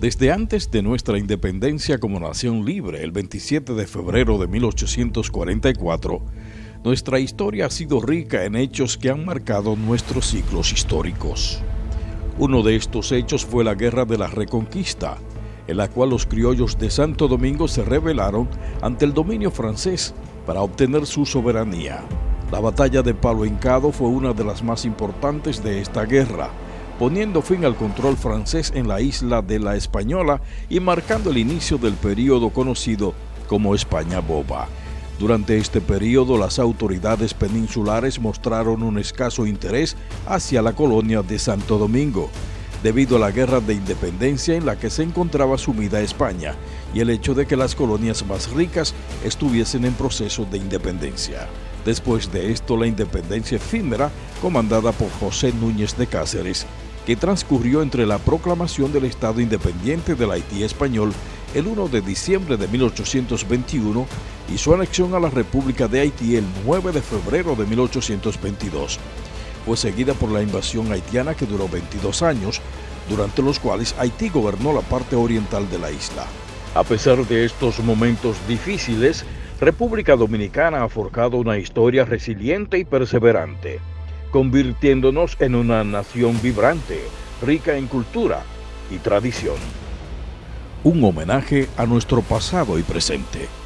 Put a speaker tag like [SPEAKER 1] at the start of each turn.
[SPEAKER 1] Desde antes de nuestra independencia como nación libre, el 27 de febrero de 1844, nuestra historia ha sido rica en hechos que han marcado nuestros ciclos históricos. Uno de estos hechos fue la Guerra de la Reconquista, en la cual los criollos de Santo Domingo se rebelaron ante el dominio francés para obtener su soberanía. La batalla de Palo Hincado fue una de las más importantes de esta guerra, poniendo fin al control francés en la isla de la Española y marcando el inicio del período conocido como España Boba. Durante este periodo las autoridades peninsulares mostraron un escaso interés hacia la colonia de Santo Domingo, debido a la guerra de independencia en la que se encontraba sumida España y el hecho de que las colonias más ricas estuviesen en proceso de independencia. Después de esto, la independencia efímera, comandada por José Núñez de Cáceres, que transcurrió entre la proclamación del Estado independiente del Haití español el 1 de diciembre de 1821 y su anexión a la República de Haití el 9 de febrero de 1822. Fue seguida por la invasión haitiana que duró 22 años, durante los cuales Haití gobernó la parte oriental de la isla. A pesar de estos momentos difíciles, República Dominicana ha forjado una historia resiliente y perseverante convirtiéndonos en una nación vibrante, rica en cultura y tradición. Un homenaje a nuestro pasado y presente.